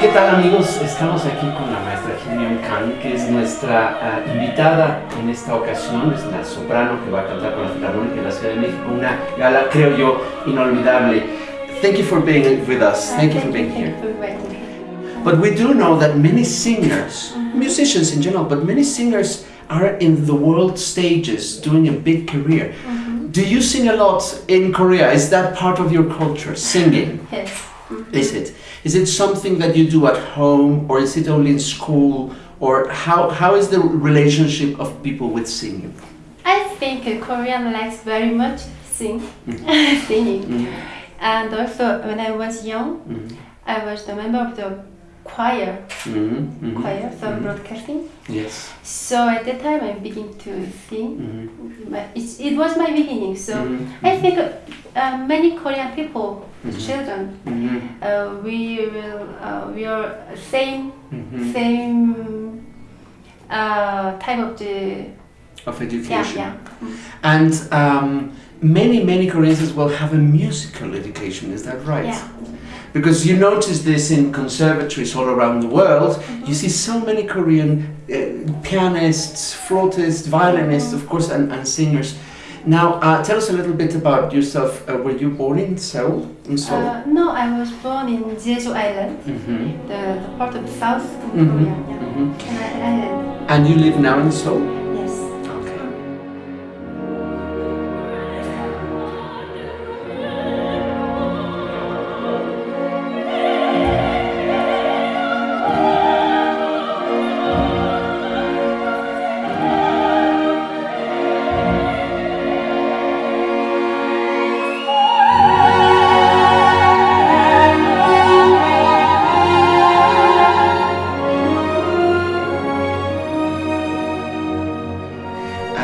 ¿Qué tal amigos? Estamos aquí con la maestra Hyun Kang, que es nuestra uh, invitada en esta ocasión, es la soprano que va a cantar con la Filarmónica de la Ciudad de México, una gala, creo yo, inolvidable. Thank you for being with us. Thank you for being here. But we do know that many singers, musicians in general, but many singers are in the world stages doing a big career. Do you sing a lot in Korea? Is that part of your culture, singing? Yes. Is it? Is it something that you do at home or is it only in school? Or how, how is the relationship of people with singing? I think Korean likes very much sing, mm-hmm. singing. Mm-hmm. And also when I was young, mm-hmm. I was the member of the choir, Mm-hmm. choir, so broadcasting. Yes. So at that time I began to sing. Mm-hmm. But It's, it was my beginning. So Mhm. I think uh, many Korean people, children, Mm-hmm. uh, we will uh, we are same Mm-hmm. same uh, type of the Of yeah education. yeah. And um, many, many Koreans will have a musical education, is that right? Yeah. Because you notice this in conservatories all around the world. You see so many Korean uh, pianists, flautists, violinists, of course, and, and singers. Now, uh, tell us a little bit about yourself. Uh, were you born in Seoul? In Seoul? Uh, no, I was born in Jeju Island, Mhm. the, the part of the South Mhm, Korea. Yeah. mhm. And I, I, And you live now in Seoul?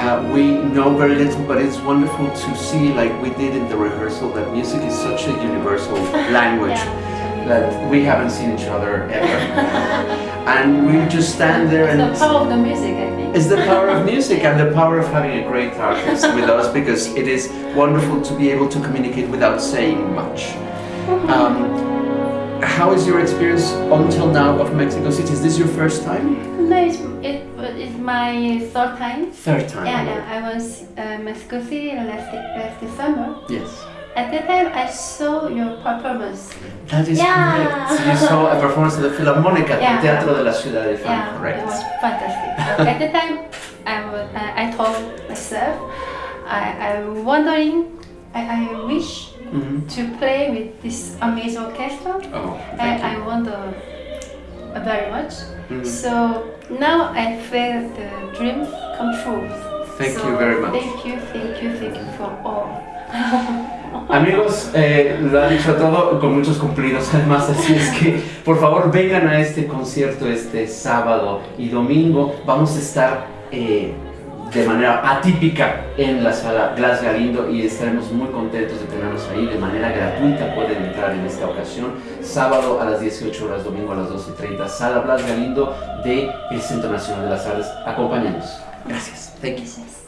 Uh, we know very little, but it's wonderful to see, like we did in the rehearsal, that music is such a universal language Yeah. that we haven't seen each other ever. and we just stand there and It's the power of the music, I think. it's the power of music and the power of having a great artist with us because it is wonderful to be able to communicate without saying much. Um, how is your experience until now of Mexico City? Is this your first time? No, it's, it, my third time. Third time. Yeah, yeah. I was uh, Mexico City last, last December. Yes. At that time, I saw your performance. That is Yeah. correct. You saw a performance of the Filarmónica, Yeah. the Teatro de la Ciudad de Fan, Yeah, correct? it was fantastic. At the time, I, was, I, I told myself, I, I'm wondering, I, I wish Mhm. to play with this amazing orchestra. Oh, I, thank I you. wonder very much. Mhm. So now I feel the dream come true. Thank So you very much. Thank you, thank you, thank you for all. Amigos, eh, lo han dicho todo con muchos cumplidos además, así es que por favor vengan a este concierto este sábado y domingo. Vamos a estar eh, de manera atípica en la sala Blas Galindo y estaremos muy contentos de tenerlos ahí de manera gratuita. Pueden entrar en esta ocasión, sábado a las 18 horas, domingo a las 12.30, sala Blas Galindo del Centro Nacional de las Artes. Acompáñanos. Gracias. Thank you. Yes.